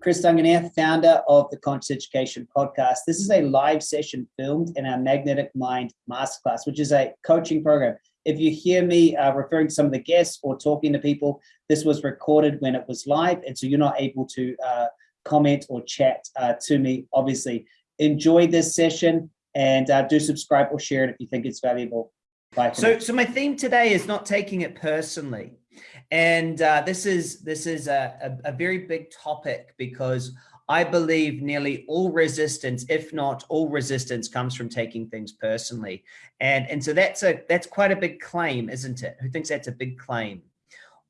Chris Duncan here, founder of the Conscious Education Podcast. This is a live session filmed in our Magnetic Mind Masterclass, which is a coaching program. If you hear me uh, referring to some of the guests or talking to people, this was recorded when it was live, and so you're not able to uh, comment or chat uh, to me, obviously. Enjoy this session and uh, do subscribe or share it if you think it's valuable. Bye. So, so my theme today is not taking it personally. And uh, this is this is a, a, a very big topic because I believe nearly all resistance, if not all resistance, comes from taking things personally. And, and so that's a that's quite a big claim, isn't it? Who thinks that's a big claim?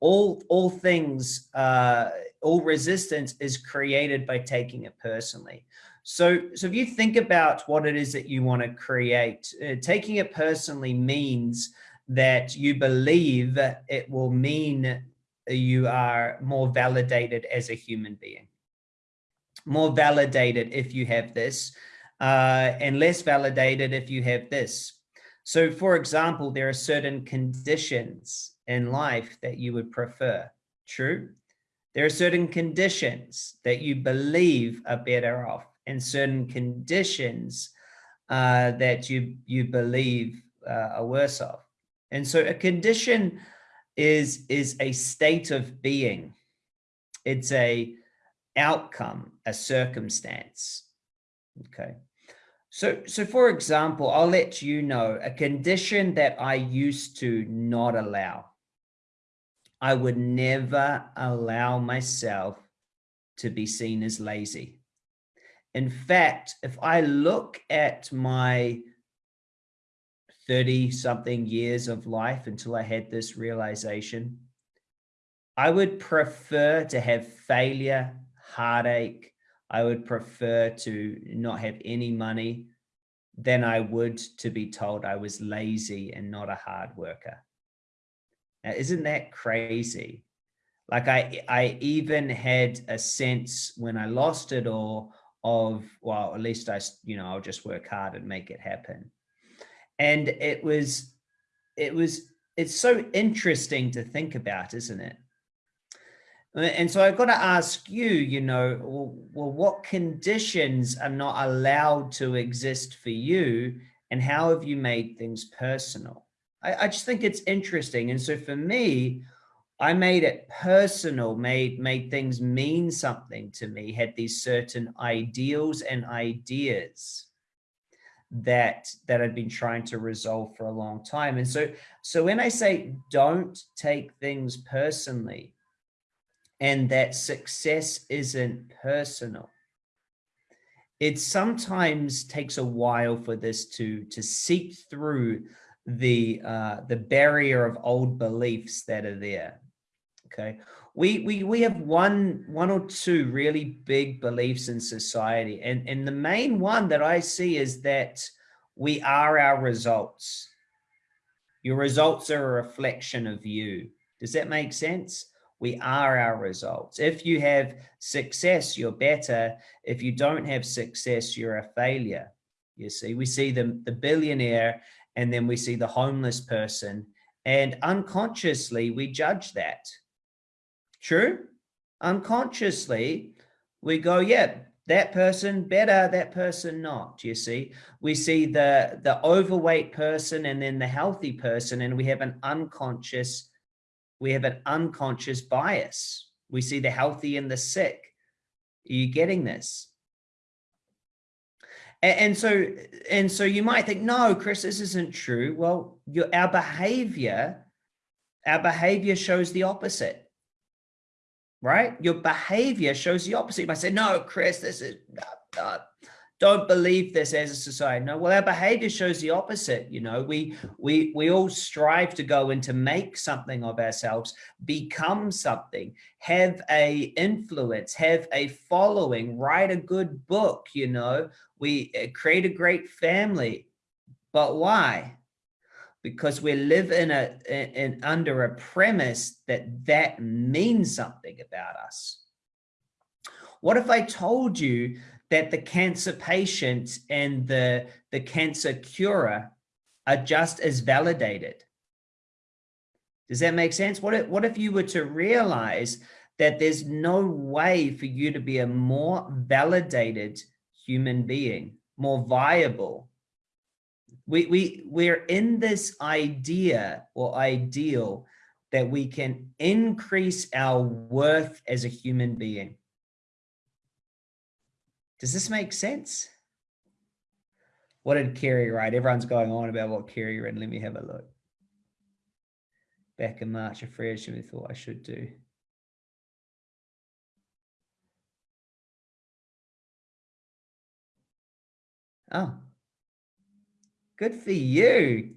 All all things, uh, all resistance is created by taking it personally. So, so if you think about what it is that you want to create, uh, taking it personally means that you believe it will mean you are more validated as a human being. More validated if you have this, uh, and less validated if you have this. So for example, there are certain conditions in life that you would prefer, true? There are certain conditions that you believe are better off and certain conditions uh, that you, you believe uh, are worse off. And so a condition is, is a state of being. It's a outcome, a circumstance. Okay. So, so for example, I'll let you know a condition that I used to not allow. I would never allow myself to be seen as lazy. In fact, if I look at my 30 something years of life until I had this realization. I would prefer to have failure, heartache. I would prefer to not have any money than I would to be told I was lazy and not a hard worker. Now, isn't that crazy? Like I, I even had a sense when I lost it all of, well, at least I, you know, I'll just work hard and make it happen and it was it was it's so interesting to think about isn't it? Uh, and so i've got to ask you you know well, well what conditions are not allowed to exist for you and how have you made things personal? I, I just think it's interesting and so for me I made it personal, made made things mean something to me, had these certain ideals and ideas that that I'd been trying to resolve for a long time. And so, so when I say don't take things personally and that success isn't personal, it sometimes takes a while for this to to seep through the uh, the barrier of old beliefs that are there. Okay, we we we have one one or two really big beliefs in society and and the main one that i see is that we are our results. Your results are a reflection of you. Does that make sense? We are our results. If you have success you're better. If you don't have success you're a failure you see. We see the the billionaire and then we see the homeless person and unconsciously we judge that True? Unconsciously, we go, yeah, that person better, that person not, you see? We see the, the overweight person and then the healthy person, and we have an unconscious, we have an unconscious bias. We see the healthy and the sick. Are you getting this? And, and so, and so you might think, no, Chris, this isn't true. Well, your, our behavior, our behavior shows the opposite right? Your behavior shows the opposite. You might say, no, Chris, this is, uh, uh, don't believe this as a society. No, well, our behavior shows the opposite. You know, we, we, we all strive to go and to make something of ourselves, become something, have a influence, have a following, write a good book, you know, we uh, create a great family. But why? Because we live in a in, under a premise that that means something about us. What if I told you that the cancer patient and the, the cancer curer are just as validated? Does that make sense? What if, what if you were to realize that there's no way for you to be a more validated human being, more viable. We, we, we're in this idea or ideal that we can increase our worth as a human being. Does this make sense? What did Kerry write? Everyone's going on about what Kerry read. Let me have a look. Back in March, a Fred we thought I should do. Oh, good for you.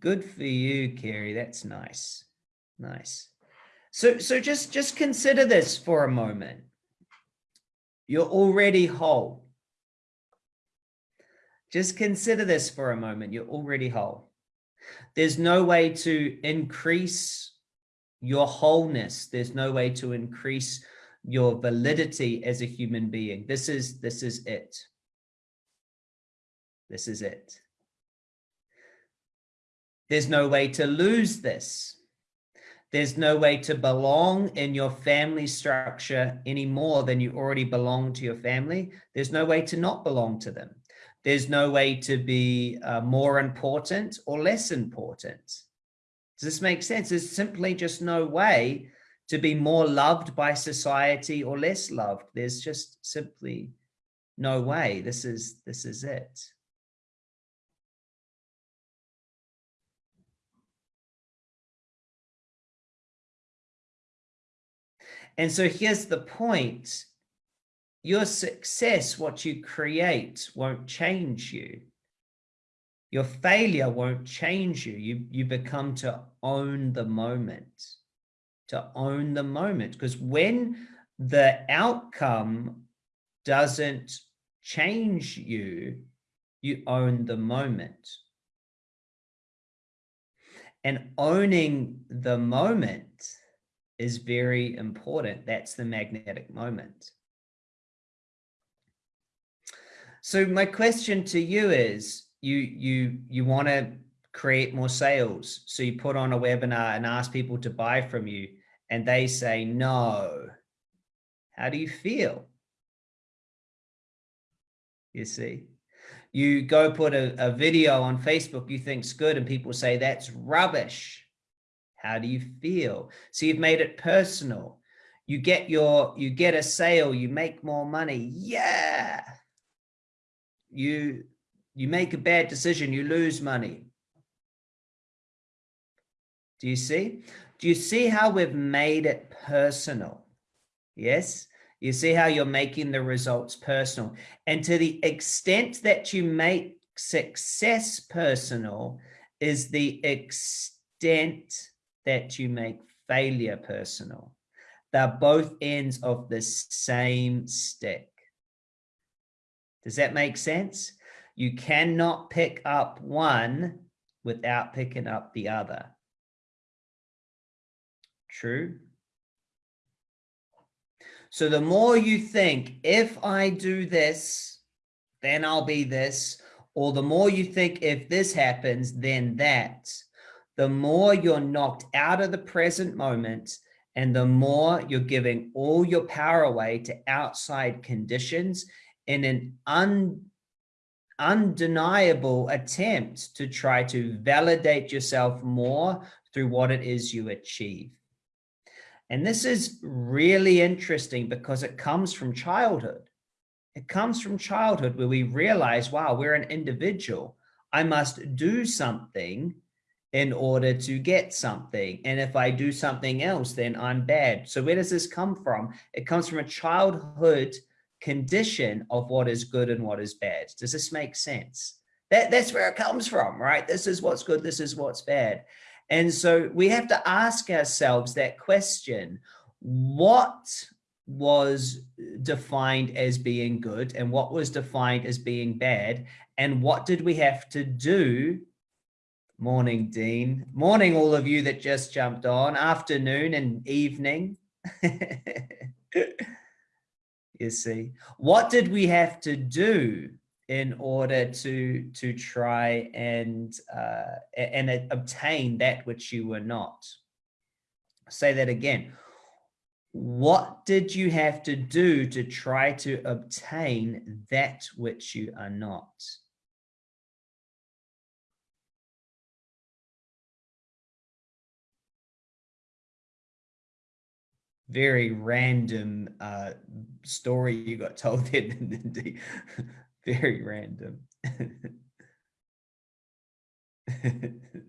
Good for you, Kerry. That's nice. Nice. So, so just, just consider this for a moment. You're already whole. Just consider this for a moment. You're already whole. There's no way to increase your wholeness. There's no way to increase your validity as a human being. This is, this is it. This is it. There's no way to lose this. There's no way to belong in your family structure any more than you already belong to your family. There's no way to not belong to them. There's no way to be uh, more important or less important. Does this make sense? There's simply just no way to be more loved by society or less loved. There's just simply no way. This is, this is it. And so here's the point. Your success, what you create, won't change you. Your failure won't change you. You, you become to own the moment, to own the moment. Because when the outcome doesn't change you, you own the moment. And owning the moment is very important. That's the magnetic moment. So my question to you is, you you you want to create more sales. So you put on a webinar and ask people to buy from you and they say no. How do you feel? You see, you go put a, a video on Facebook you think's good and people say that's rubbish. How do you feel? So you've made it personal. You get your, you get a sale, you make more money. Yeah. You, you make a bad decision, you lose money. Do you see? Do you see how we've made it personal? Yes. You see how you're making the results personal. And to the extent that you make success personal is the extent that you make failure personal. They're both ends of the same stick. Does that make sense? You cannot pick up one without picking up the other. True? So the more you think, if I do this, then I'll be this, or the more you think, if this happens, then that, the more you're knocked out of the present moment and the more you're giving all your power away to outside conditions in an un, undeniable attempt to try to validate yourself more through what it is you achieve. And this is really interesting because it comes from childhood. It comes from childhood where we realize, wow, we're an individual. I must do something in order to get something. And if I do something else, then I'm bad. So where does this come from? It comes from a childhood condition of what is good and what is bad. Does this make sense? That, that's where it comes from, right? This is what's good. This is what's bad. And so we have to ask ourselves that question, what was defined as being good and what was defined as being bad? And what did we have to do Morning, Dean. Morning, all of you that just jumped on. Afternoon and evening. you see, what did we have to do in order to to try and uh, and obtain that which you were not? say that again. what did you have to do to try to obtain that which you are not? Very random uh, story you got told there, very random.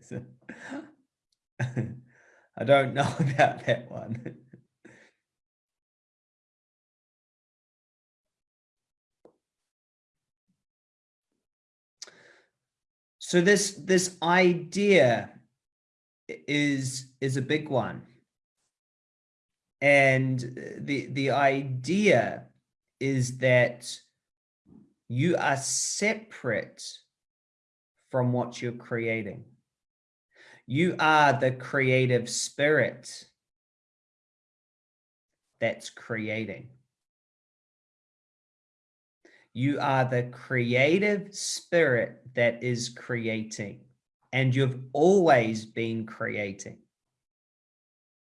so, I don't know about that one. So this this idea is is a big one. And the, the idea is that you are separate from what you're creating. You are the creative spirit that's creating. You are the creative spirit that is creating, and you've always been creating.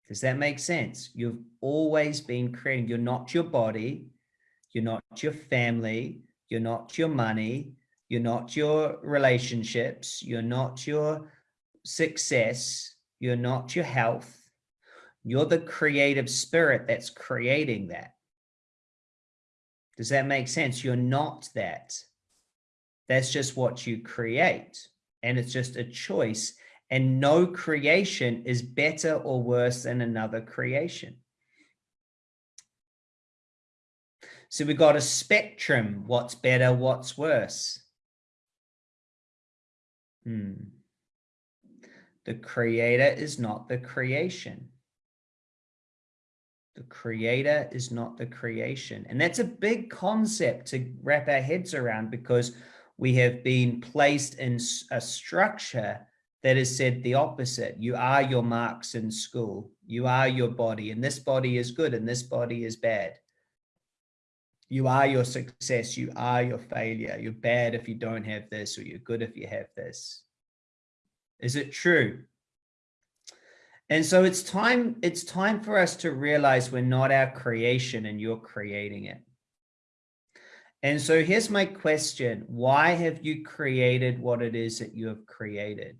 Does that make sense? You've always been creating. You're not your body. You're not your family. You're not your money. You're not your relationships. You're not your success. You're not your health. You're the creative spirit that's creating that. Does that make sense? You're not that. That's just what you create. And it's just a choice and no creation is better or worse than another creation. So we got a spectrum. What's better? What's worse? Hmm. The creator is not the creation. The creator is not the creation. And that's a big concept to wrap our heads around because we have been placed in a structure that has said the opposite. You are your marks in school. You are your body and this body is good and this body is bad. You are your success. You are your failure. You're bad if you don't have this or you're good if you have this. Is it true? And so it's time, it's time for us to realize we're not our creation and you're creating it. And so here's my question. Why have you created what it is that you have created?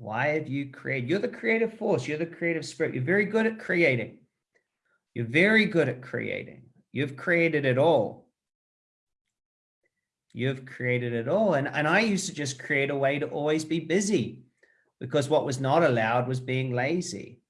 Why have you created? You're the creative force. You're the creative spirit. You're very good at creating. You're very good at creating. You've created it all. You've created it all. And, and I used to just create a way to always be busy because what was not allowed was being lazy.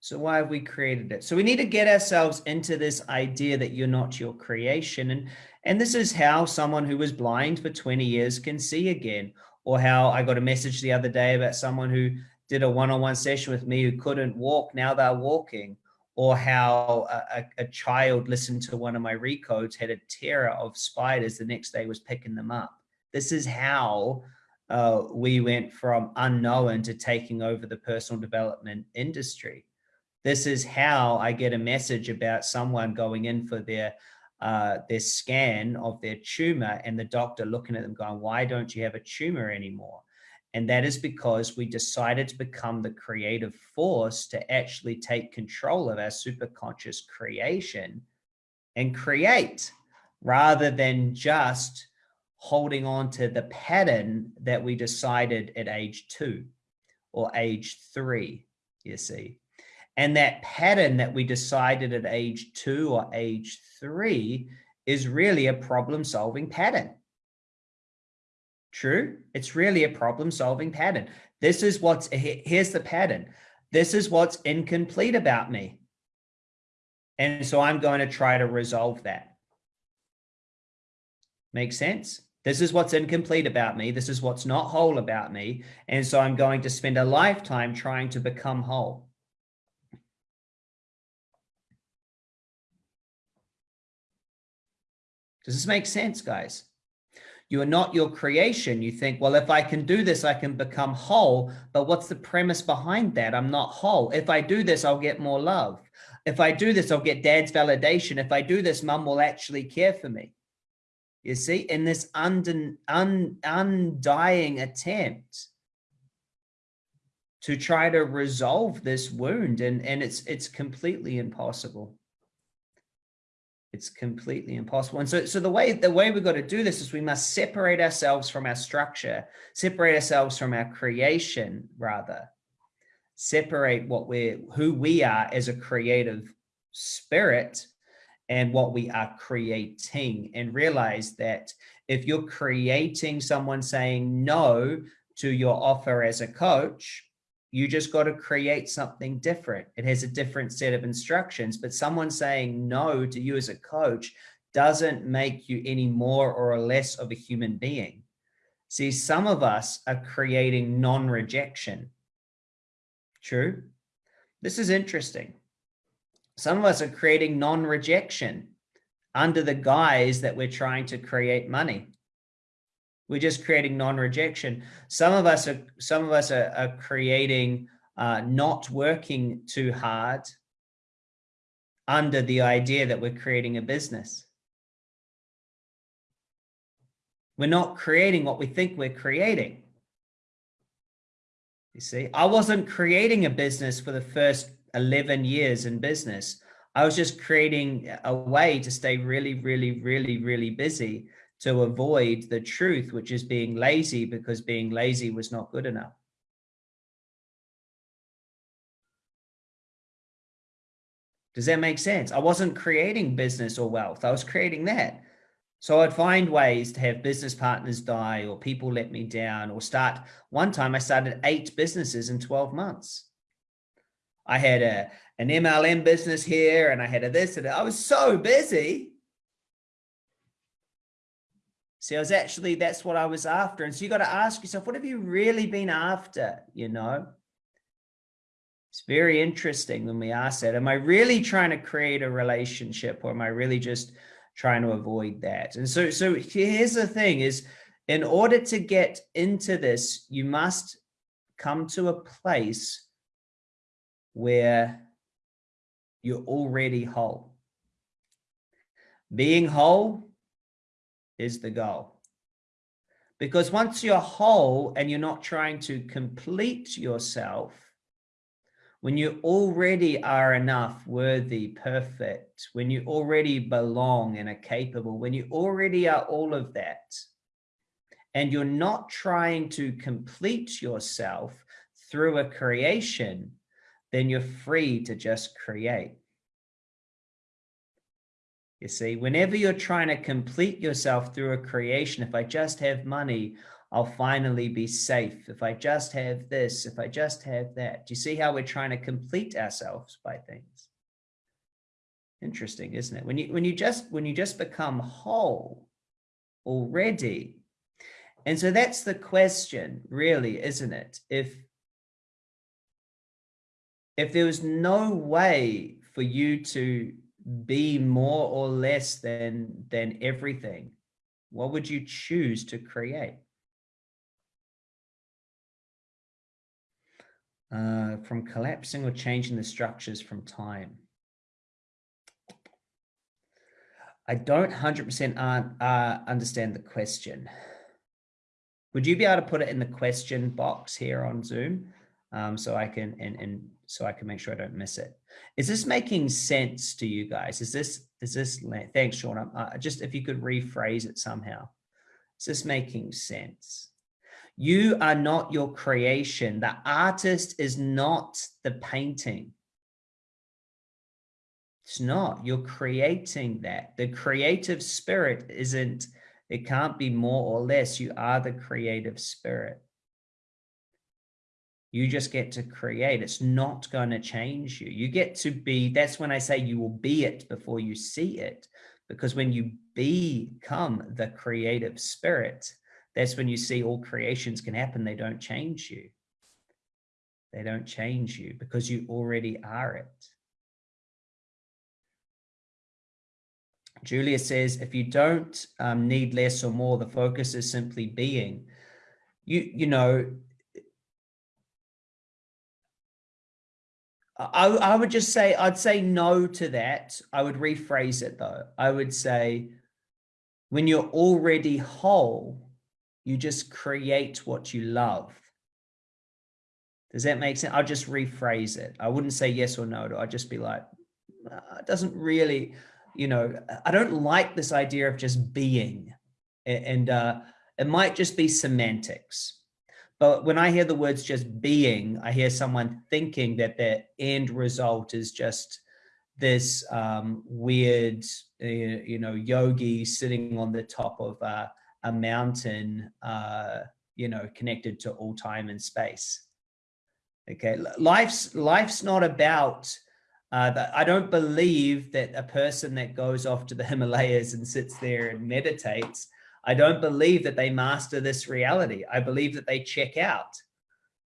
So why have we created it? So we need to get ourselves into this idea that you're not your creation. And, and this is how someone who was blind for 20 years can see again, or how I got a message the other day about someone who did a one-on-one -on -one session with me who couldn't walk, now they're walking, or how a, a, child listened to one of my recodes, had a terror of spiders, the next day was picking them up. This is how uh, we went from unknown to taking over the personal development industry. This is how I get a message about someone going in for their uh, their scan of their tumor and the doctor looking at them going, why don't you have a tumor anymore? And that is because we decided to become the creative force to actually take control of our superconscious creation and create rather than just holding on to the pattern that we decided at age two or age three, you see. And that pattern that we decided at age two or age three is really a problem solving pattern. True. It's really a problem solving pattern. This is what's, here's the pattern. This is what's incomplete about me. And so I'm going to try to resolve that. Make sense? This is what's incomplete about me. This is what's not whole about me. And so I'm going to spend a lifetime trying to become whole. Does this make sense, guys? You are not your creation. You think, well, if I can do this, I can become whole. But what's the premise behind that? I'm not whole. If I do this, I'll get more love. If I do this, I'll get dad's validation. If I do this, mom will actually care for me. You see, in this un undying attempt to try to resolve this wound and and it's it's completely impossible it's completely impossible. And so so the way the way we've got to do this is we must separate ourselves from our structure separate ourselves from our creation rather. Separate what we're who we are as a creative spirit and what we are creating and realize that if you're creating someone saying no to your offer as a coach you just got to create something different. It has a different set of instructions, but someone saying no to you as a coach doesn't make you any more or less of a human being. See, some of us are creating non-rejection. True. This is interesting. Some of us are creating non-rejection under the guise that we're trying to create money. We're just creating non-rejection. Some of us are some of us are, are creating uh, not working too hard under the idea that we're creating a business. We're not creating what we think we're creating. You see, I wasn't creating a business for the first 11 years in business. I was just creating a way to stay really, really, really, really busy to avoid the truth, which is being lazy because being lazy was not good enough. Does that make sense? I wasn't creating business or wealth. I was creating that. So I'd find ways to have business partners die or people let me down or start. One time I started eight businesses in 12 months. I had a, an MLM business here and I had a this and I was so busy See, I was actually, that's what I was after. And so you got to ask yourself, what have you really been after? You know, it's very interesting when we ask that. Am I really trying to create a relationship or am I really just trying to avoid that? And so, so here's the thing is in order to get into this, you must come to a place where you're already whole. Being whole is the goal. Because once you're whole and you're not trying to complete yourself, when you already are enough, worthy, perfect, when you already belong and are capable, when you already are all of that, and you're not trying to complete yourself through a creation, then you're free to just create. You see, whenever you're trying to complete yourself through a creation, if I just have money, I'll finally be safe. If I just have this, if I just have that. Do you see how we're trying to complete ourselves by things? Interesting, isn't it? When you when you just when you just become whole already. And so that's the question, really, isn't it? If if there was no way for you to be more or less than than everything what would you choose to create? Uh, from collapsing or changing the structures from time. I don't 100% uh, understand the question. Would you be able to put it in the question box here on Zoom um, so I can and, and so I can make sure I don't miss it. Is this making sense to you guys? Is this, is this, thanks, Sean. Uh, just if you could rephrase it somehow. Is this making sense? You are not your creation. The artist is not the painting. It's not. You're creating that. The creative spirit isn't, it can't be more or less. You are the creative spirit. You just get to create. It's not going to change you. You get to be, that's when I say you will be it before you see it. Because when you become the creative spirit, that's when you see all creations can happen. They don't change you. They don't change you because you already are it. Julia says, if you don't um, need less or more, the focus is simply being. You, you know, I, I would just say, I'd say no to that. I would rephrase it though. I would say, when you're already whole, you just create what you love. Does that make sense? I'll just rephrase it. I wouldn't say yes or no. I'd just be like, it doesn't really, you know, I don't like this idea of just being. And uh, it might just be semantics. But when I hear the words just being, I hear someone thinking that their end result is just this um, weird, uh, you know, yogi sitting on the top of a, a mountain, uh, you know, connected to all time and space. Okay, life's life's not about. Uh, that I don't believe that a person that goes off to the Himalayas and sits there and meditates. I don't believe that they master this reality. I believe that they check out.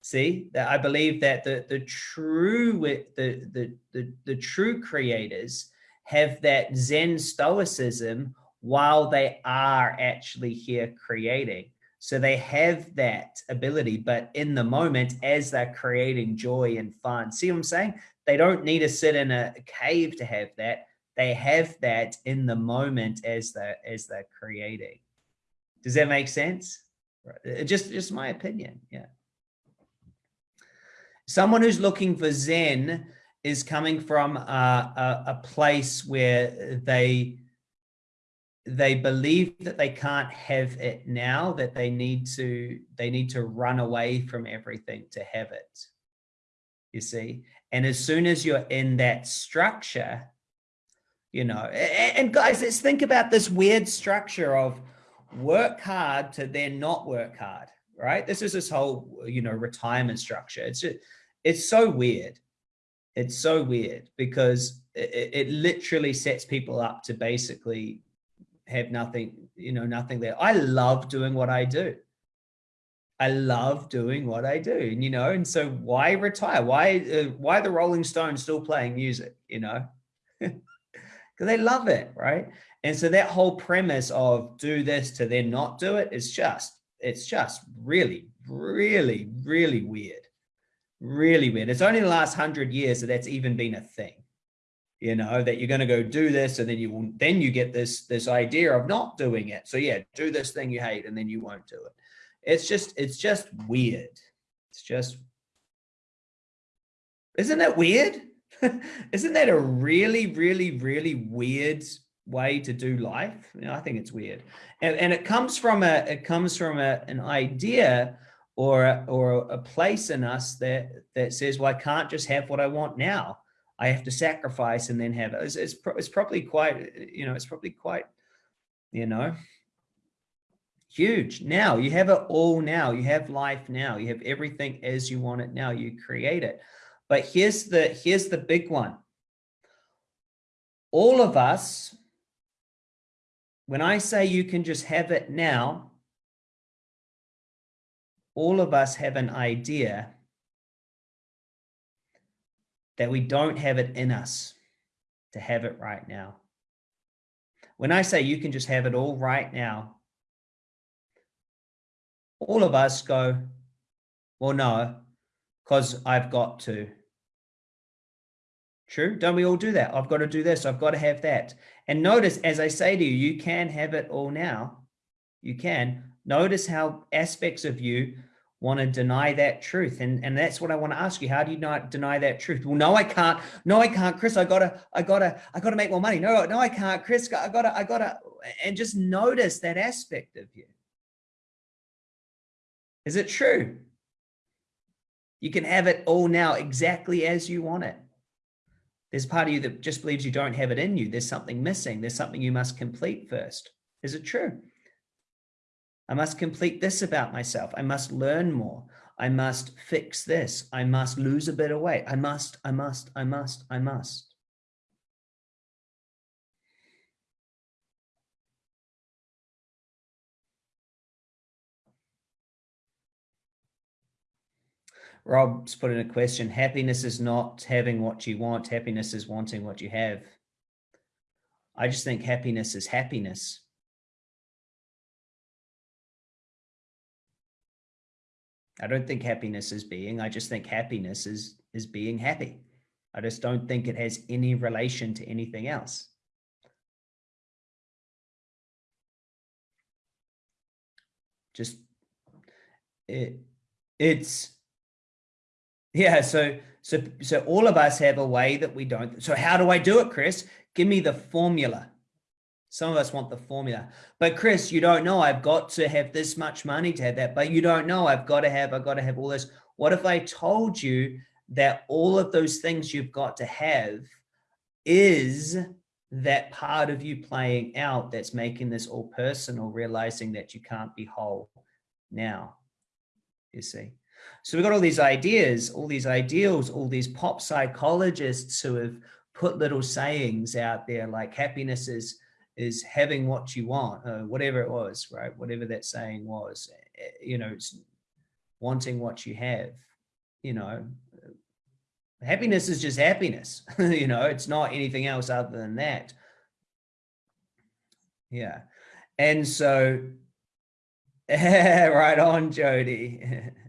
See that I believe that the the true the the the, the true creators have that Zen stoicism while they are actually here creating. So they have that ability, but in the moment, as they're creating joy and fun, see what I'm saying? They don't need to sit in a cave to have that. They have that in the moment as they're, as they're creating. Does that make sense? Right. Uh, just, just my opinion. Yeah. Someone who's looking for Zen is coming from a, a, a place where they they believe that they can't have it now that they need to they need to run away from everything to have it you see and as soon as you're in that structure you know and guys let's think about this weird structure of work hard to then not work hard right this is this whole you know retirement structure it's just, it's so weird it's so weird because it, it literally sets people up to basically have nothing, you know, nothing there. I love doing what I do. I love doing what I do, and you know, and so why retire? Why uh, why the Rolling Stones still playing music? You know, because they love it, right? And so that whole premise of do this to then not do it is just it's just really, really, really weird, really weird. It's only the last hundred years that that's even been a thing you know, that you're going to go do this and then you will, then you get this, this idea of not doing it. So yeah, do this thing you hate and then you won't do it. It's just, it's just weird. It's just, isn't that weird? isn't that a really, really, really weird way to do life? You know, I think it's weird. And, and it comes from a, it comes from a, an idea or, or a place in us that, that says, well, I can't just have what I want now. I have to sacrifice and then have it. It's, it's, it's probably quite, you know, it's probably quite, you know, huge. Now you have it all now. You have life now. You have everything as you want it now. You create it. But here's the, here's the big one. All of us, when I say you can just have it now, all of us have an idea that we don't have it in us to have it right now. When I say you can just have it all right now, all of us go, well, no, because I've got to. True. Don't we all do that? I've got to do this. I've got to have that. And notice, as I say to you, you can have it all now. You can. Notice how aspects of you want to deny that truth and and that's what i want to ask you how do you not deny that truth well no i can't no i can't chris i gotta i gotta i gotta make more money no no i can't chris i gotta i gotta and just notice that aspect of you is it true you can have it all now exactly as you want it there's part of you that just believes you don't have it in you there's something missing there's something you must complete first is it true I must complete this about myself. I must learn more. I must fix this. I must lose a bit of weight. I must, I must, I must, I must. Rob's put in a question. Happiness is not having what you want. Happiness is wanting what you have. I just think happiness is happiness. I don't think happiness is being, I just think happiness is, is being happy. I just don't think it has any relation to anything else. Just, it, it's, Yeah, so so so all of us have a way that we don't. So how do I do it, Chris? Give me the formula. Some of us want the formula. But Chris, you don't know I've got to have this much money to have that. But you don't know I've got to have, I've got to have all this. What if I told you that all of those things you've got to have is that part of you playing out that's making this all personal, realizing that you can't be whole now, you see. So we've got all these ideas, all these ideals, all these pop psychologists who have put little sayings out there like happiness is, is having what you want, or whatever it was, right? Whatever that saying was, eh, you know, it's wanting what you have, you know, happiness is just happiness, you know, it's not anything else other than that. Yeah. And so, right on, Jody.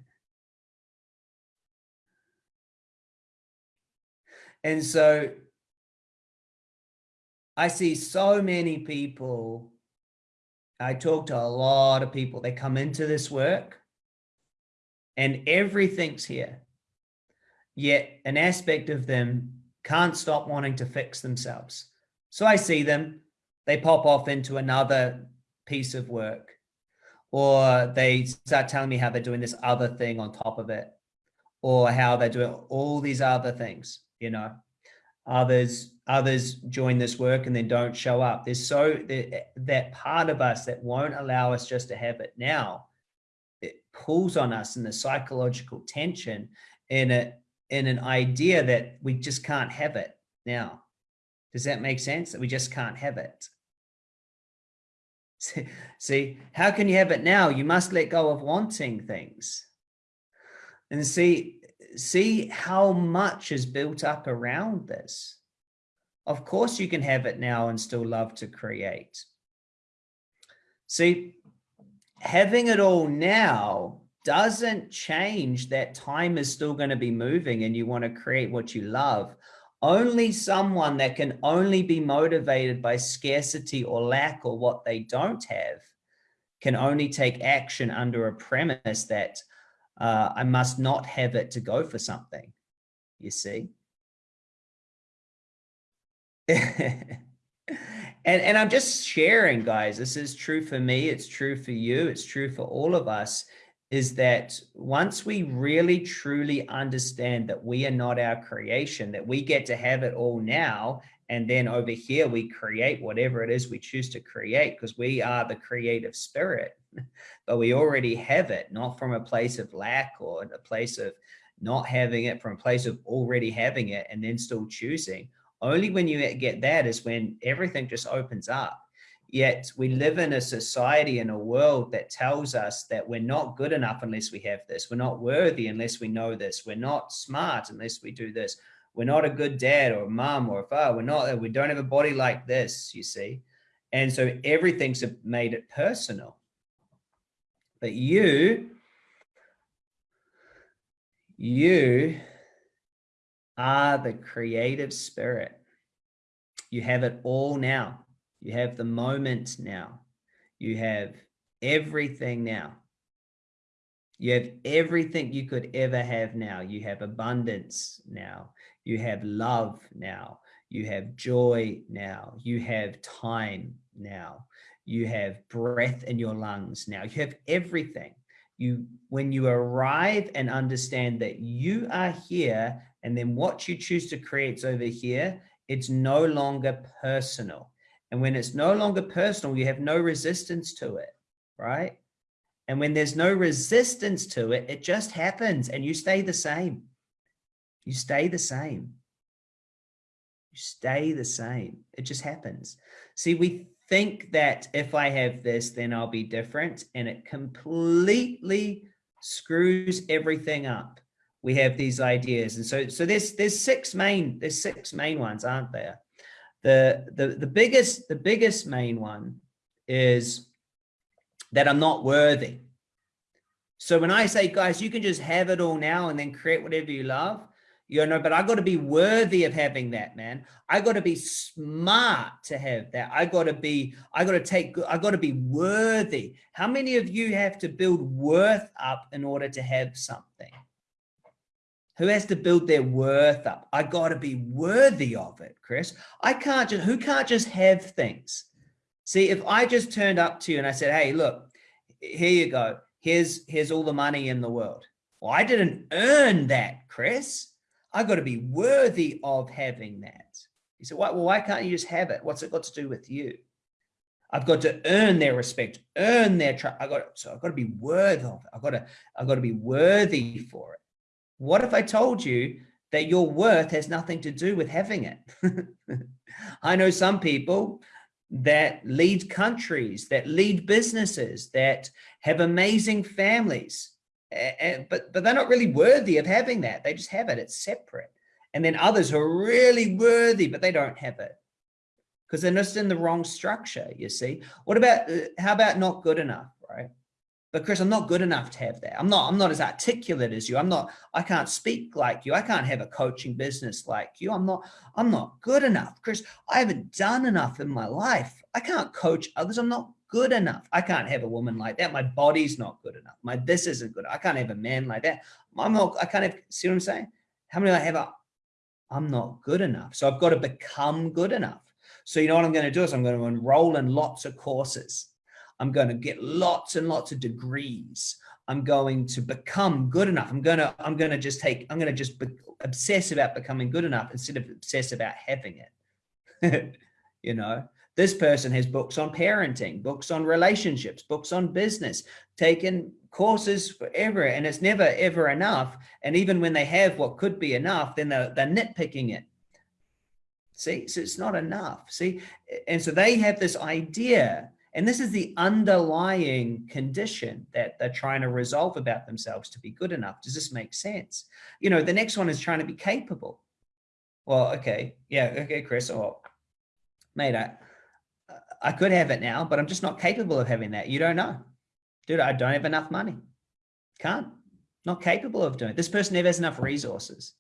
and so I see so many people, I talk to a lot of people, they come into this work and everything's here. Yet an aspect of them can't stop wanting to fix themselves. So I see them, they pop off into another piece of work or they start telling me how they're doing this other thing on top of it or how they're doing all these other things, you know, others, others join this work and then don't show up. There's so that part of us that won't allow us just to have it now, it pulls on us in the psychological tension in a, in an idea that we just can't have it now. Does that make sense? That we just can't have it. See, how can you have it now? You must let go of wanting things. And see, see how much is built up around this. Of course you can have it now and still love to create. See, having it all now doesn't change that time is still going to be moving and you want to create what you love. Only someone that can only be motivated by scarcity or lack or what they don't have can only take action under a premise that uh, I must not have it to go for something, you see. and, and I'm just sharing, guys, this is true for me, it's true for you, it's true for all of us, is that once we really truly understand that we are not our creation, that we get to have it all now, and then over here we create whatever it is we choose to create because we are the creative spirit, but we already have it, not from a place of lack or a place of not having it, from a place of already having it and then still choosing. Only when you get that is when everything just opens up Yet we live in a society and a world that tells us that we're not good enough unless we have this. We're not worthy unless we know this. We're not smart unless we do this. We're not a good dad or mom or father. We're not, we don't have a body like this, you see. And so everything's made it personal. But you, you are the creative spirit. You have it all now. You have the moment now. You have everything now. You have everything you could ever have now. You have abundance now. You have love now. You have joy now. You have time now. You have breath in your lungs now. You have everything. You, when you arrive and understand that you are here and then what you choose to create is over here, it's no longer personal. And when it's no longer personal, you have no resistance to it, right? And when there's no resistance to it, it just happens and you stay the same. You stay the same. You stay the same. It just happens. See, we think that if I have this, then I'll be different. And it completely screws everything up. We have these ideas. And so, so there's, there's six main, there's six main ones, aren't there? The, the, the biggest, the biggest main one is that I'm not worthy. So when I say, guys, you can just have it all now and then create whatever you love, you know, but I got to be worthy of having that, man. I got to be smart to have that. I got to be, I got to take, I got to be worthy. How many of you have to build worth up in order to have something? Who has to build their worth up? I got to be worthy of it, Chris. I can't just, who can't just have things? See, if I just turned up to you and I said, hey, look, here you go. Here's, here's all the money in the world. Well, I didn't earn that, Chris. I got to be worthy of having that. Say, why, well, why can't you just have it? What's it got to do with you? I've got to earn their respect, earn their trust. I got so I've got to be worthy of it. I've got to I've got to be worthy for it. What if I told you that your worth has nothing to do with having it? I know some people that lead countries, that lead businesses, that have amazing families, but, but they're not really worthy of having that. They just have it, it's separate. And then others are really worthy, but they don't have it because they're just in the wrong structure, you see. What about, uh, how about not good enough, right? But Chris, I'm not good enough to have that. I'm not, I'm not as articulate as you. I'm not, I can't speak like you. I can't have a coaching business like you. I'm not, I'm not good enough. Chris, I haven't done enough in my life. I can't coach others. I'm not good enough. I can't have a woman like that. My body's not good enough. My, this isn't good. I can't have a man like that. I'm not, I can't have, see what I'm saying? How many I have? A, I'm not good enough. So I've got to become good enough. So you know what I'm going to do is I'm going to enroll in lots of courses. I'm going to get lots and lots of degrees. I'm going to become good enough. I'm going to, I'm going to just take, I'm going to just be, obsess about becoming good enough instead of obsess about having it. you know, this person has books on parenting, books on relationships, books on business, taken courses forever, and it's never ever enough. And even when they have what could be enough, then they're, they're nitpicking it. See, so it's not enough. See, and so they have this idea and this is the underlying condition that they're trying to resolve about themselves to be good enough. Does this make sense? You know, the next one is trying to be capable. Well, okay. Yeah. Okay, Chris. Oh, mate, I, I could have it now, but I'm just not capable of having that. You don't know. Dude, I don't have enough money. Can't. Not capable of doing it. This person never has enough resources.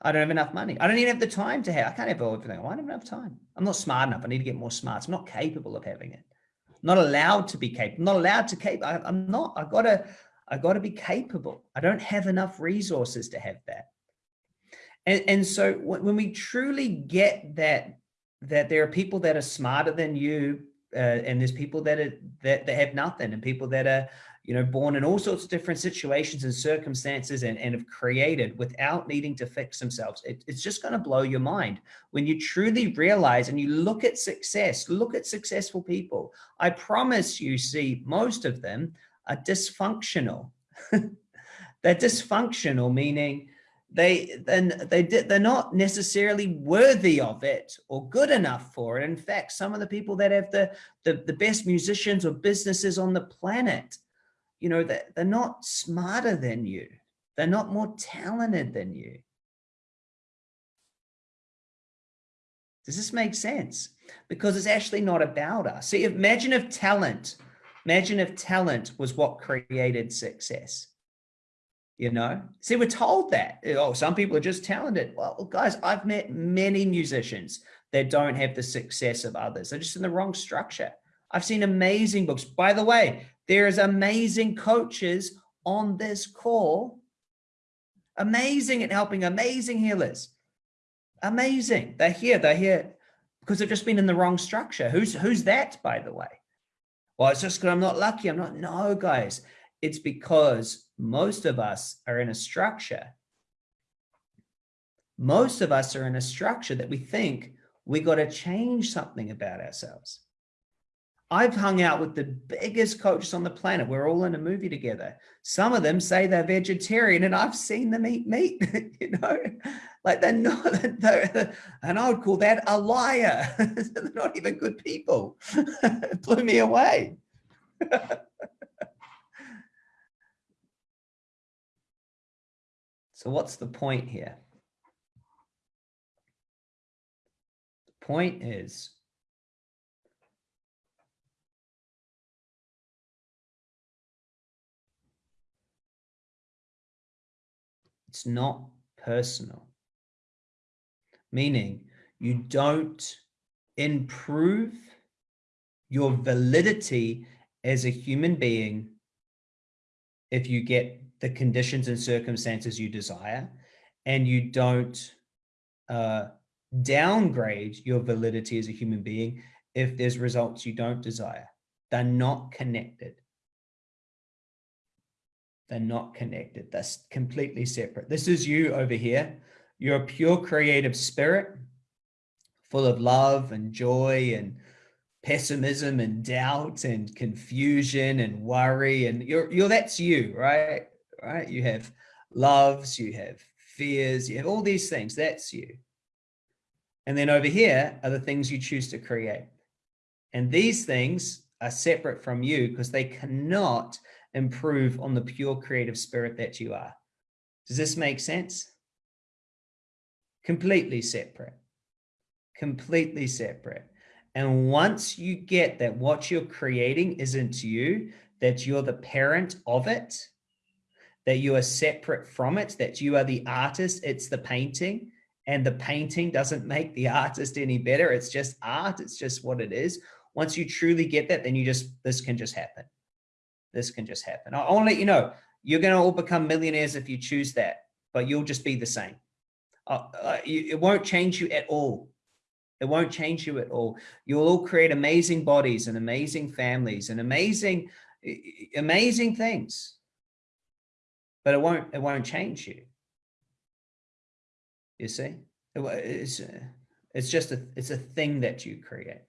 I don't have enough money. I don't even have the time to have, I can't have everything. I don't have enough time. I'm not smart enough. I need to get more smart. I'm not capable of having it. I'm not allowed to be capable. I'm not allowed to. I, I'm not, I gotta, I gotta be capable. I don't have enough resources to have that. And, and so when we truly get that, that there are people that are smarter than you, uh, and there's people that are, that, that have nothing and people that are, you know, born in all sorts of different situations and circumstances and, and have created without needing to fix themselves. It, it's just going to blow your mind when you truly realize and you look at success, look at successful people. I promise you see most of them are dysfunctional. they're dysfunctional, meaning they then they did they're not necessarily worthy of it or good enough for it in fact some of the people that have the the, the best musicians or businesses on the planet you know, that they're not smarter than you. They're not more talented than you. Does this make sense? Because it's actually not about us. See, imagine if talent, imagine if talent was what created success. You know, see, we're told that, oh, some people are just talented. Well, guys, I've met many musicians that don't have the success of others. They're just in the wrong structure. I've seen amazing books. By the way, there's amazing coaches on this call. Amazing at helping amazing healers. Amazing. They're here. They're here because they've just been in the wrong structure. Who's who's that, by the way? Well, it's just because I'm not lucky. I'm not. No, guys. It's because most of us are in a structure. Most of us are in a structure that we think we got to change something about ourselves. I've hung out with the biggest coaches on the planet. We're all in a movie together. Some of them say they're vegetarian and I've seen them eat meat, you know, like they're not, they're, and I would call that a liar. they're not even good people. it blew me away. So what's the point here? The point is It's not personal. Meaning you don't improve your validity as a human being if you get the conditions and circumstances you desire and you don't uh, downgrade your validity as a human being if there's results you don't desire. They're not connected. They're not connected. That's completely separate. This is you over here. You're a pure creative spirit full of love and joy and pessimism and doubt and confusion and worry and you're you're that's you right right? You have loves you have fears you have all these things. That's you. And then over here are the things you choose to create. And these things are separate from you because they cannot improve on the pure creative spirit that you are. Does this make sense? Completely separate. Completely separate. And once you get that what you're creating isn't you, that you're the parent of it, that you are separate from it, that you are the artist, it's the painting, and the painting doesn't make the artist any better. It's just art. It's just what it is. Once you truly get that, then you just, this can just happen. This can just happen. I want to let you know, you're going to all become millionaires if you choose that, but you'll just be the same. Uh, uh, it won't change you at all. It won't change you at all. You'll all create amazing bodies and amazing families and amazing, amazing things. But it won't, it won't change you. You see, it's, it's just a, it's a thing that you create.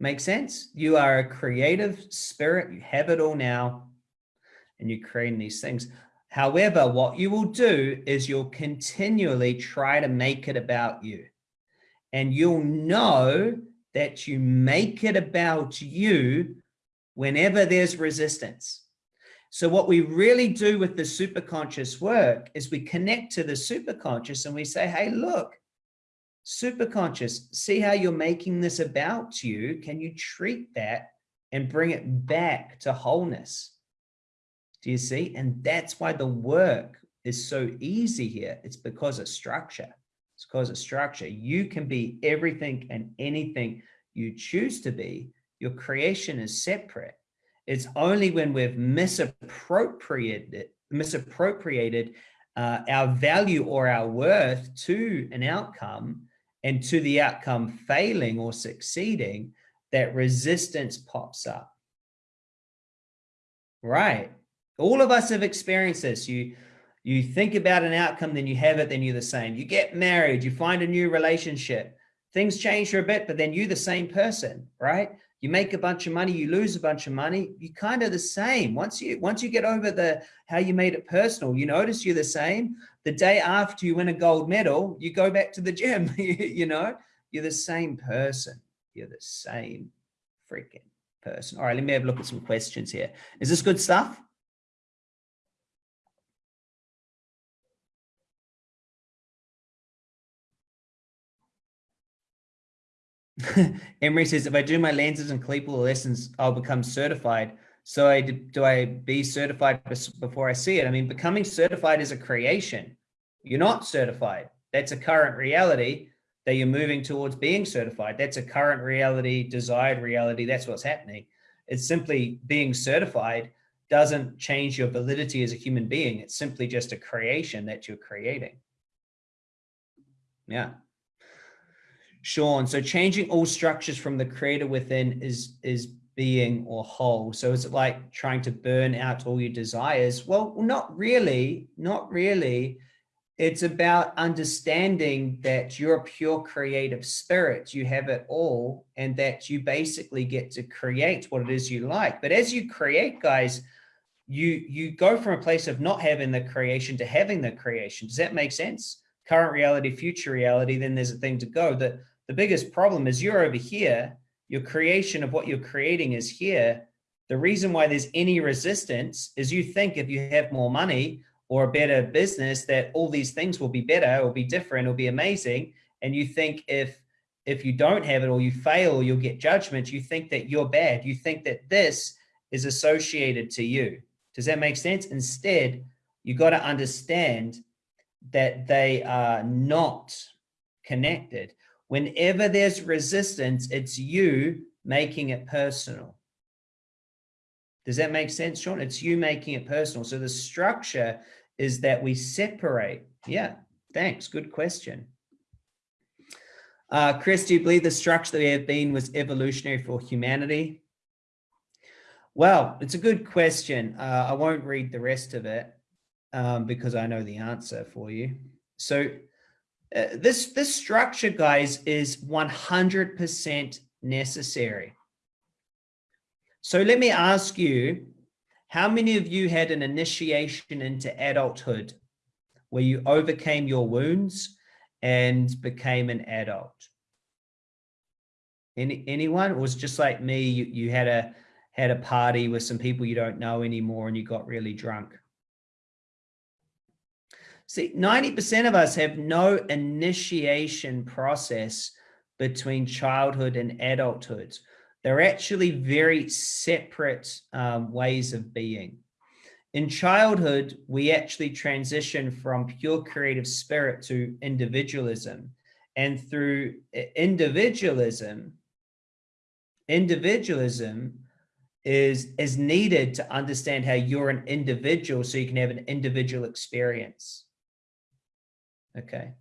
Make sense? You are a creative spirit. You have it all now and you're creating these things. However, what you will do is you'll continually try to make it about you. And you'll know that you make it about you whenever there's resistance. So what we really do with the superconscious work is we connect to the superconscious and we say, hey, look, superconscious, see how you're making this about you. Can you treat that and bring it back to wholeness? Do you see? And that's why the work is so easy here. It's because of structure. It's because of structure. You can be everything and anything you choose to be. Your creation is separate. It's only when we've misappropriated, misappropriated uh, our value or our worth to an outcome and to the outcome failing or succeeding that resistance pops up. Right. All of us have experienced this. You, you think about an outcome, then you have it, then you're the same. You get married, you find a new relationship. Things change for a bit, but then you're the same person, right? You make a bunch of money, you lose a bunch of money. You kind of the same. Once you once you get over the how you made it personal, you notice you're the same. The day after you win a gold medal, you go back to the gym. you know, you're the same person. You're the same freaking person. All right, let me have a look at some questions here. Is this good stuff? Emery says, if I do my lenses and Cleeple lessons, I'll become certified. So I, do I be certified before I see it? I mean, becoming certified is a creation. You're not certified. That's a current reality that you're moving towards being certified. That's a current reality, desired reality. That's what's happening. It's simply being certified doesn't change your validity as a human being. It's simply just a creation that you're creating. Yeah. Sean, so changing all structures from the creator within is is being or whole. So is it like trying to burn out all your desires? Well, not really, not really. It's about understanding that you're a pure creative spirit. You have it all and that you basically get to create what it is you like. But as you create, guys, you you go from a place of not having the creation to having the creation. Does that make sense? Current reality, future reality, then there's a thing to go. The the biggest problem is you're over here, your creation of what you're creating is here. The reason why there's any resistance is you think if you have more money or a better business that all these things will be better or be different or be amazing. And you think if if you don't have it or you fail you'll get judgment, you think that you're bad. You think that this is associated to you. Does that make sense? Instead, you got to understand that they are not connected. Whenever there's resistance, it's you making it personal. Does that make sense, Sean? It's you making it personal. So the structure is that we separate. Yeah, thanks. Good question. Uh, Chris, do you believe the structure that we have been was evolutionary for humanity? Well, it's a good question. Uh, I won't read the rest of it um, because I know the answer for you. So uh, this, this structure, guys, is 100% necessary. So let me ask you, how many of you had an initiation into adulthood where you overcame your wounds and became an adult? Any, anyone? Was just like me, you, you had a had a party with some people you don't know anymore and you got really drunk. See, 90% of us have no initiation process between childhood and adulthood. They're actually very separate um, ways of being. In childhood, we actually transition from pure creative spirit to individualism. And through individualism, individualism is, is needed to understand how you're an individual so you can have an individual experience. Okay.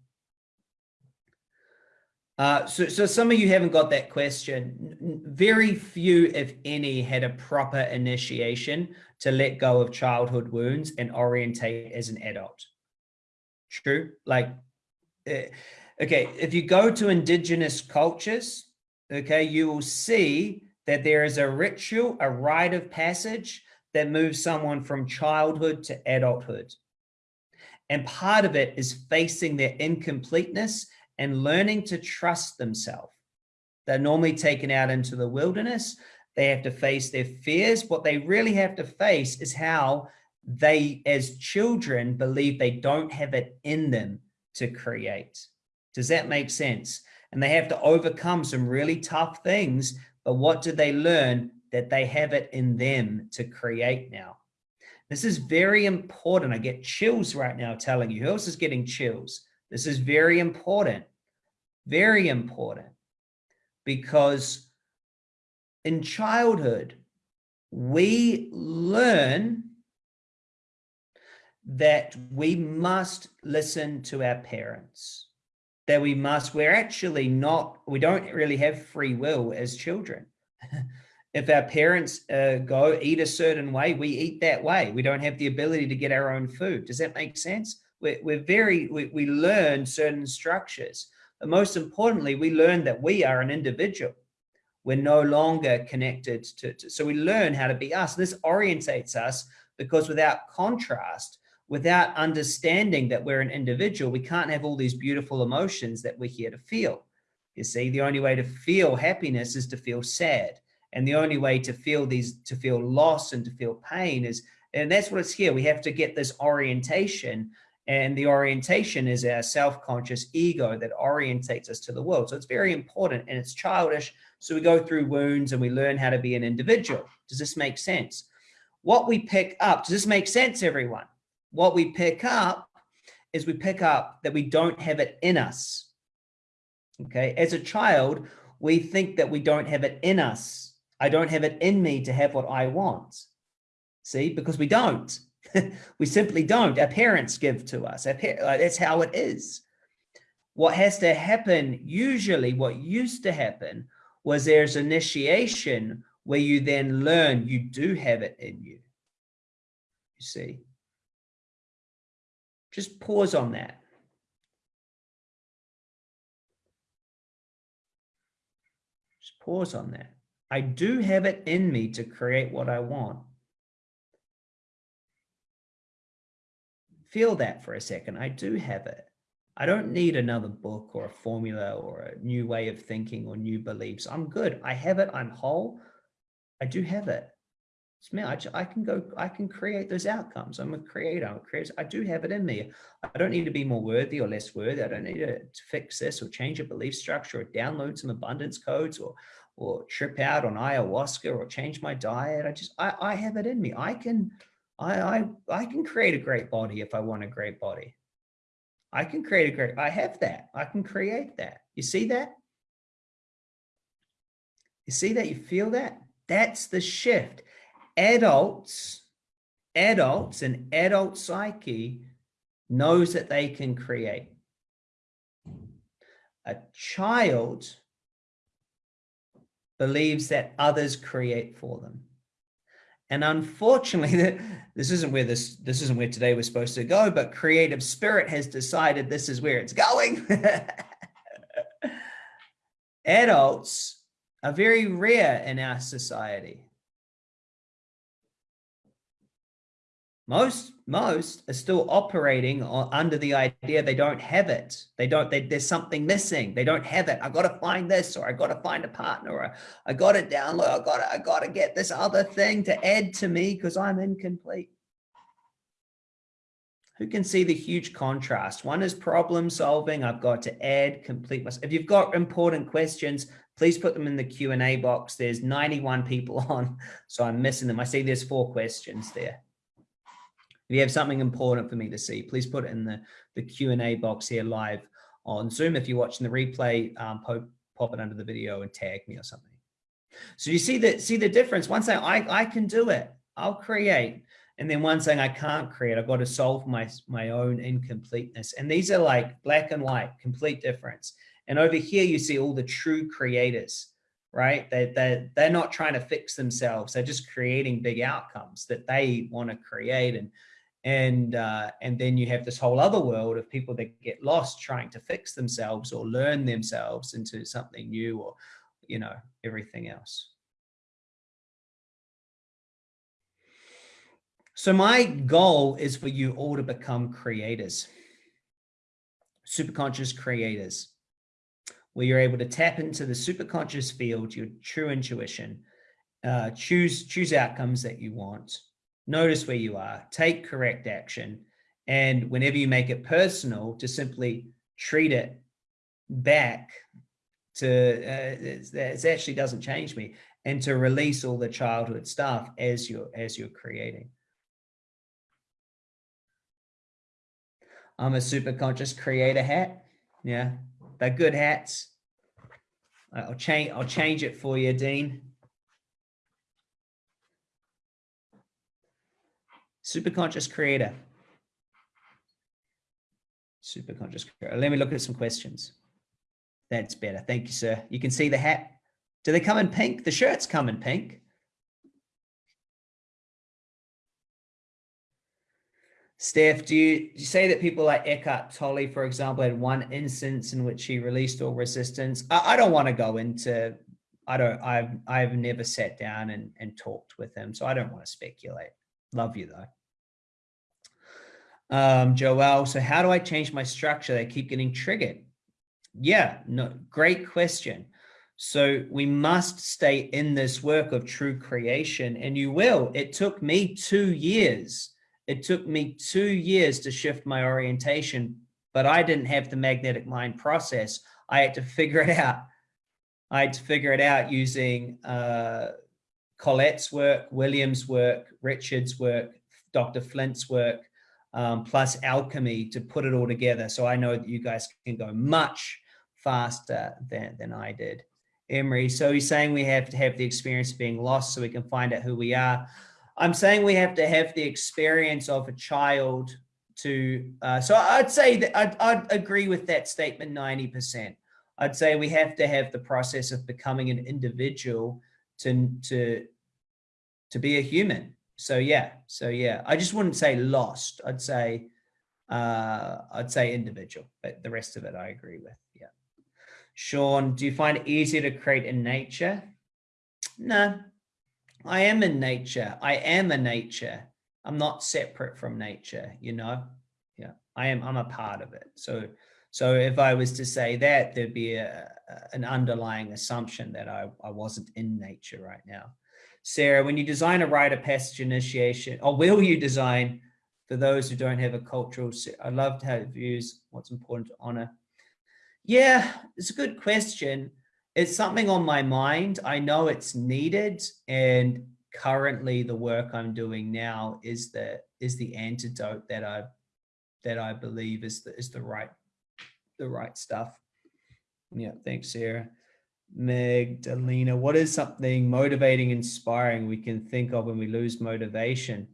Uh, so, so some of you haven't got that question. Very few, if any, had a proper initiation to let go of childhood wounds and orientate as an adult. True. Like, uh, okay, if you go to indigenous cultures, okay, you will see that there is a ritual, a rite of passage that moves someone from childhood to adulthood. And part of it is facing their incompleteness and learning to trust themselves. They're normally taken out into the wilderness. They have to face their fears. What they really have to face is how they, as children, believe they don't have it in them to create. Does that make sense? And they have to overcome some really tough things. But what do they learn? That they have it in them to create now. This is very important. I get chills right now telling you. Who else is getting chills? This is very important, very important, because in childhood, we learn that we must listen to our parents, that we must, we're actually not, we don't really have free will as children. if our parents uh, go eat a certain way, we eat that way. We don't have the ability to get our own food. Does that make sense? we're, we're very, we, we learn certain structures. But most importantly, we learn that we are an individual. We're no longer connected to, to so we learn how to be us. This orientates us because without contrast, without understanding that we're an individual, we can't have all these beautiful emotions that we're here to feel. You see, the only way to feel happiness is to feel sad. And the only way to feel these, to feel loss and to feel pain is, and that's what it's here. We have to get this orientation and the orientation is our self-conscious ego that orientates us to the world. So it's very important and it's childish. So we go through wounds and we learn how to be an individual. Does this make sense? What we pick up, does this make sense, everyone? What we pick up is we pick up that we don't have it in us. Okay, as a child, we think that we don't have it in us. I don't have it in me to have what I want. See, because we don't. we simply don't. Our parents give to us. Our uh, that's how it is. What has to happen, usually what used to happen was there's initiation where you then learn you do have it in you. You see? Just pause on that. Just pause on that. I do have it in me to create what I want. feel that for a second. I do have it. I don't need another book or a formula or a new way of thinking or new beliefs. I'm good. I have it. I'm whole. I do have it. It's me. I, I can go, I can create those outcomes. I'm a creator. I'm a creator. I do have it in me. I don't need to be more worthy or less worthy. I don't need to, to fix this or change a belief structure or download some abundance codes or, or trip out on ayahuasca or change my diet. I just, I, I have it in me. I can, I, I, I can create a great body if I want a great body. I can create a great, I have that. I can create that. You see that? You see that? You feel that? That's the shift. adults, adults and adult psyche knows that they can create. A child believes that others create for them. And unfortunately, this isn't where this this isn't where today was supposed to go, but creative spirit has decided this is where it's going. Adults are very rare in our society. Most most are still operating under the idea they don't have it. They don't, they, there's something missing. They don't have it. I got to find this, or I got to find a partner, or I got to download. I got to, I got to get this other thing to add to me because I'm incomplete. Who can see the huge contrast? One is problem solving. I've got to add, complete myself. If you've got important questions, please put them in the Q&A box. There's 91 people on, so I'm missing them. I see there's four questions there. If you have something important for me to see, please put it in the, the Q&A box here live on Zoom. If you're watching the replay, um, pop, pop it under the video and tag me or something. So you see the, see the difference. One saying, I, I can do it. I'll create. And then one saying, I can't create. I've got to solve my, my own incompleteness. And these are like black and white, complete difference. And over here, you see all the true creators right? They, they, they're not trying to fix themselves. They're just creating big outcomes that they want to create. And and uh, and then you have this whole other world of people that get lost trying to fix themselves or learn themselves into something new or you know everything else. So my goal is for you all to become creators superconscious creators where you're able to tap into the superconscious field your true intuition uh, choose choose outcomes that you want notice where you are, take correct action. And whenever you make it personal, to simply treat it back to, uh, it actually doesn't change me and to release all the childhood stuff as you're, as you're creating. I'm a super conscious creator hat. Yeah, they're good hats. I'll change, I'll change it for you, Dean. Superconscious creator. Superconscious creator. Let me look at some questions. That's better. Thank you, sir. You can see the hat. Do they come in pink? The shirts come in pink. Steph, do you, you, say that people like Eckhart Tolle, for example, had one instance in which he released all resistance? I, I don't want to go into, I don't, I've, I've never sat down and, and talked with him, so I don't want to speculate. Love you though. Um, Joel, so how do I change my structure? They keep getting triggered. Yeah, no, great question. So we must stay in this work of true creation and you will. It took me two years. It took me two years to shift my orientation, but I didn't have the magnetic mind process. I had to figure it out. I had to figure it out using uh, Colette's work, William's work, Richard's work, Dr. Flint's work, um, plus alchemy to put it all together. So I know that you guys can go much faster than, than I did. Emery, so he's saying we have to have the experience of being lost so we can find out who we are. I'm saying we have to have the experience of a child to, uh, so I'd say that I'd, I'd agree with that statement 90%. I'd say we have to have the process of becoming an individual to, to, to be a human. So yeah, so yeah, I just wouldn't say lost. I'd say, uh, I'd say individual, but the rest of it I agree with. Yeah. Sean, do you find it easier to create in nature? No, I am in nature. I am a nature. I'm not separate from nature, you know? Yeah, I am, I'm a part of it. So, so if I was to say that, there'd be a, an underlying assumption that I, I wasn't in nature right now. Sarah, when you design a rite of passage initiation, or will you design for those who don't have a cultural, I love to have views, what's important to honor. Yeah, it's a good question. It's something on my mind. I know it's needed. And currently the work I'm doing now is the, is the antidote that I, that I believe is the, is the right, the right stuff. Yeah, thanks, Sarah. Magdalena, what is something motivating, inspiring we can think of when we lose motivation?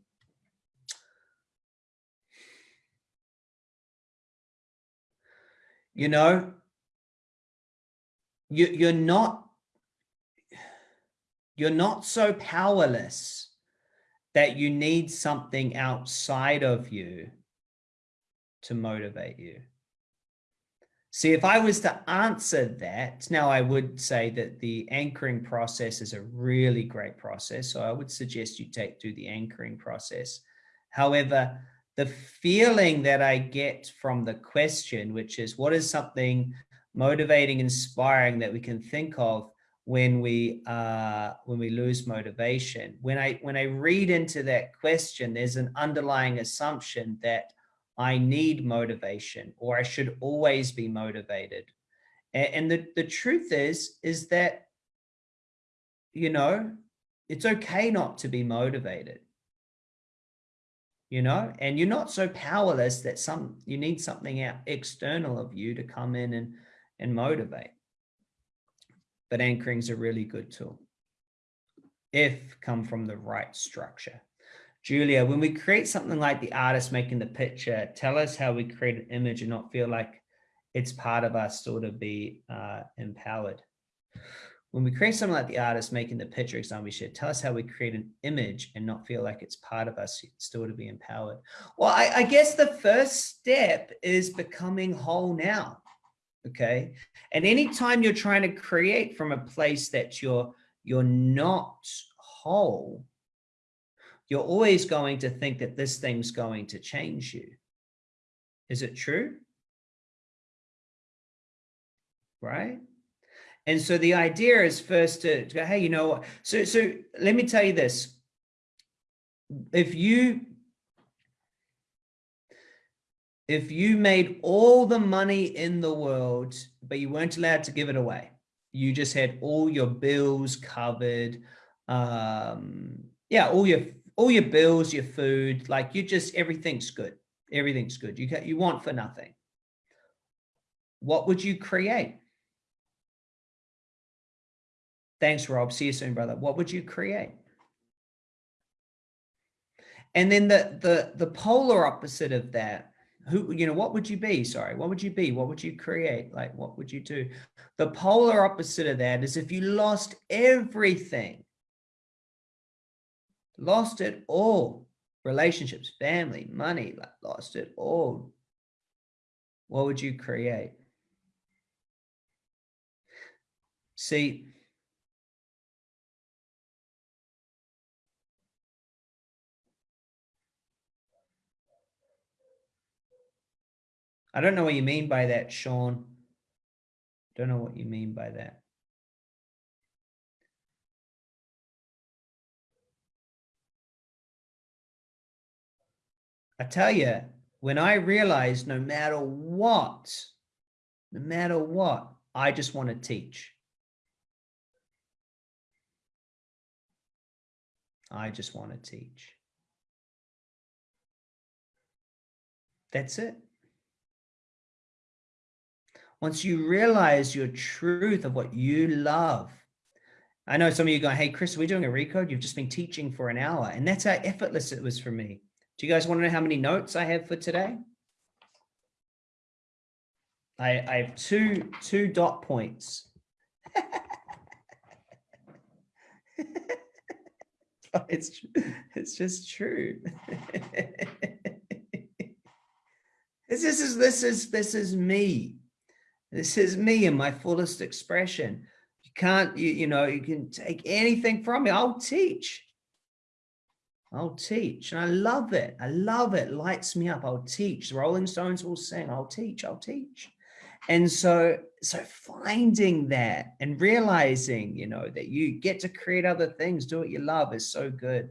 You know, you, you're not, you're not so powerless that you need something outside of you to motivate you. See, if I was to answer that, now I would say that the anchoring process is a really great process. So I would suggest you take do the anchoring process. However, the feeling that I get from the question, which is what is something motivating, inspiring that we can think of when we uh, when we lose motivation. When I when I read into that question, there's an underlying assumption that I need motivation or I should always be motivated. And, the, the truth is, is that, you know, it's okay not to be motivated. You know, and you're not so powerless that some you need something out external of you to come in and, and motivate. But anchoring is a really good tool if come from the right structure. Julia, when we create something like the artist making the picture, tell us how we create an image and not feel like it's part of us still to be uh, empowered. When we create something like the artist making the picture example we should tell us how we create an image and not feel like it's part of us still to be empowered. Well, I, I guess the first step is becoming whole now. Okay. And anytime you're trying to create from a place that you're, you're not whole, you're always going to think that this thing's going to change you. Is it true? Right? And so the idea is first to, to go, hey, you know, so, so let me tell you this. If you, if you made all the money in the world, but you weren't allowed to give it away, you just had all your bills covered, um, yeah, all your all your bills, your food, like you just, everything's good. Everything's good. You you want for nothing. What would you create? Thanks, Rob. See you soon, brother. What would you create? And then the, the, the polar opposite of that, who, you know, what would you be? Sorry, what would you be? What would you create? Like, what would you do? The polar opposite of that is if you lost everything, lost it all. Relationships, family, money, lost it all. What would you create? See, I don't know what you mean by that, Sean. Don't know what you mean by that. I tell you, when I realized no matter what, no matter what, I just want to teach. I just want to teach. That's it. Once you realize your truth of what you love, I know some of you going, hey, Chris, we're we doing a recode? You've just been teaching for an hour. And that's how effortless it was for me. Do you guys want to know how many notes I have for today? I, I have two, two dot points. Oh, it's, it's just true. this is, this is, this is me. This is me in my fullest expression. You can't, you, you know, you can take anything from me. I'll teach. I'll teach. And I love it. I love it. Lights me up. I'll teach. The Rolling Stones will sing. I'll teach. I'll teach. And so, so finding that and realizing, you know, that you get to create other things, do what you love is so good.